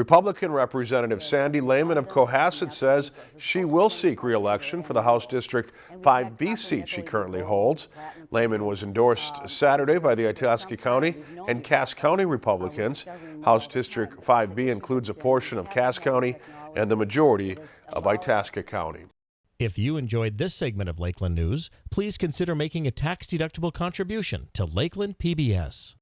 Republican Representative Sandy Layman of Cohasset says she will seek reelection for the House District 5B seat she currently holds. Layman was endorsed Saturday by the Itasca County and Cass County Republicans. House District 5B includes a portion of Cass County and the majority of Itasca County. If you enjoyed this segment of Lakeland News, please consider making a tax-deductible contribution to Lakeland PBS.